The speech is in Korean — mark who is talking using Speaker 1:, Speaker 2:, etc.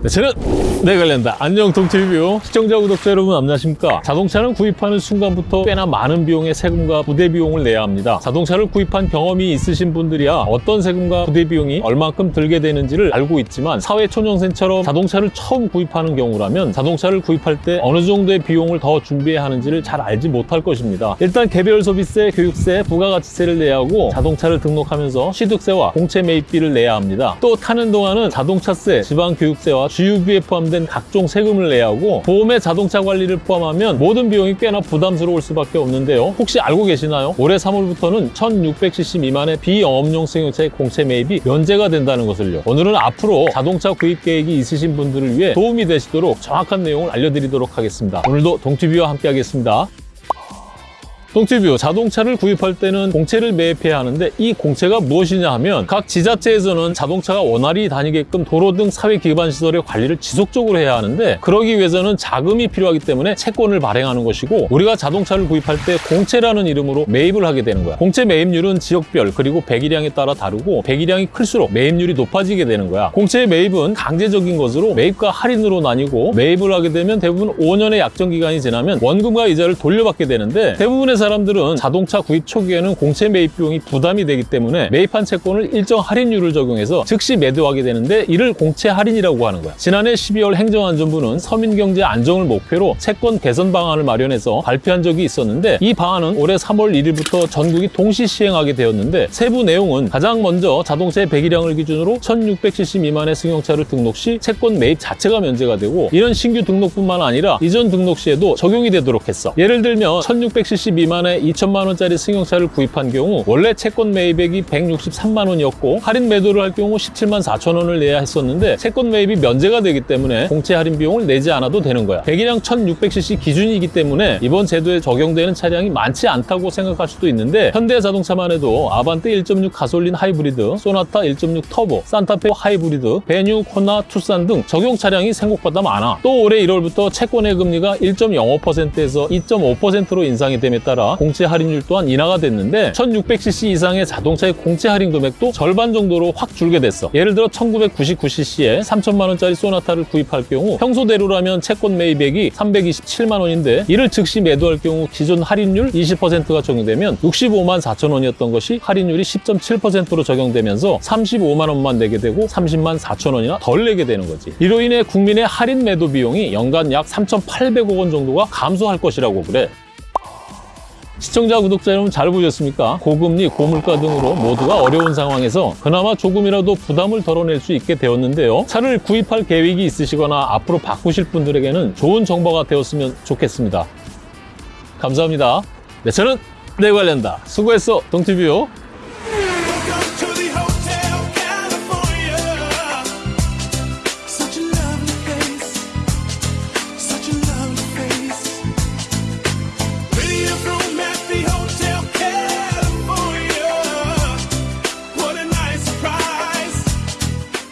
Speaker 1: 네, 저는 내 관련다. 안녕 동티뷰 시청자 구독자 여러분 안녕하십니까? 자동차는 구입하는 순간부터 꽤나 많은 비용의 세금과 부대 비용을 내야 합니다. 자동차를 구입한 경험이 있으신 분들이야 어떤 세금과 부대 비용이 얼만큼 들게 되는지를 알고 있지만 사회 초년생처럼 자동차를 처음 구입하는 경우라면 자동차를 구입할 때 어느 정도의 비용을 더 준비해야 하는지를 잘 알지 못할 것입니다. 일단 개별 소비세, 교육세, 부가가치세를 내야 하고 자동차를 등록하면서 취득세와 공채 매입비를 내야 합니다. 또 타는 동안은 자동차세, 지방교육세와 주유비에 포함된 각종 세금을 내야 하고 보험에 자동차 관리를 포함하면 모든 비용이 꽤나 부담스러울 수밖에 없는데요. 혹시 알고 계시나요? 올해 3월부터는 1600cc 미만의 비영업용 승용차의 공채 매입이 면제가 된다는 것을요. 오늘은 앞으로 자동차 구입 계획이 있으신 분들을 위해 도움이 되시도록 정확한 내용을 알려드리도록 하겠습니다. 오늘도 동티뷰와 함께 하겠습니다. 동티뷰 자동차를 구입할 때는 공채를 매입해야 하는데 이 공채가 무엇이냐 하면 각 지자체에서는 자동차가 원활히 다니게끔 도로 등 사회 기반 시설의 관리를 지속적으로 해야 하는데 그러기 위해서는 자금이 필요하기 때문에 채권을 발행하는 것이고 우리가 자동차를 구입할 때 공채라는 이름으로 매입을 하게 되는 거야. 공채 매입률은 지역별 그리고 배기량에 따라 다르고 배기량이 클수록 매입률이 높아지게 되는 거야. 공채 매입은 강제적인 것으로 매입과 할인으로 나뉘고 매입을 하게 되면 대부분 5년의 약정 기간이 지나면 원금과 이자를 돌려받게 되는데 대부분의 사람 들은 자동차 구입 초기에는 공채 매입 비용이 부담이 되기 때문에 매입한 채권을 일정 할인율을 적용해서 즉시 매도하게 되는데 이를 공채 할인이라고 하는 거야. 지난해 12월 행정안전부는 서민경제 안정을 목표로 채권 개선 방안을 마련해서 발표한 적이 있었는데 이 방안은 올해 3월 1일부터 전국이 동시 시행하게 되었는데 세부 내용은 가장 먼저 자동차의 배기량을 기준으로 1600cc 미만의 승용차를 등록 시 채권 매입 자체가 면제가 되고 이런 신규 등록뿐만 아니라 이전 등록 시에도 적용이 되도록 했어. 예를 들면 1600cc 미만 의 2천만 원짜리 승용차를 구입한 경우 원래 채권 매입액이 163만 원이었고 할인 매도를 할 경우 17만 4천 원을 내야 했었는데 채권 매입이 면제가 되기 때문에 공채 할인 비용을 내지 않아도 되는 거야. 배기량 1600cc 기준이기 때문에 이번 제도에 적용되는 차량이 많지 않다고 생각할 수도 있는데 현대자동차만 해도 아반떼 1.6 가솔린 하이브리드, 소나타 1.6 터보, 산타페 하이브리드, 베뉴, 코나, 투싼 등 적용 차량이 생각보다 많아. 또 올해 1월부터 채권의 금리가 1.05%에서 2.5%로 인상이 됨에 따라 공채 할인율 또한 인하가 됐는데 1600cc 이상의 자동차의 공채 할인 금액도 절반 정도로 확 줄게 됐어. 예를 들어 1999cc에 3천만 원짜리 소나타를 구입할 경우 평소대로라면 채권 매입액이 327만 원인데 이를 즉시 매도할 경우 기존 할인율 20%가 적용되면 65만 4천 원이었던 것이 할인율이 10.7%로 적용되면서 35만 원만 내게 되고 30만 4천 원이나 덜 내게 되는 거지. 이로 인해 국민의 할인 매도 비용이 연간 약 3,800억 원 정도가 감소할 것이라고 그래. 시청자, 구독자 여러분 잘 보셨습니까? 고금리, 고물가 등으로 모두가 어려운 상황에서 그나마 조금이라도 부담을 덜어낼 수 있게 되었는데요. 차를 구입할 계획이 있으시거나 앞으로 바꾸실 분들에게는 좋은 정보가 되었으면 좋겠습니다. 감사합니다. 네, 저는 내 관련다. 수고했어, 동티뷰.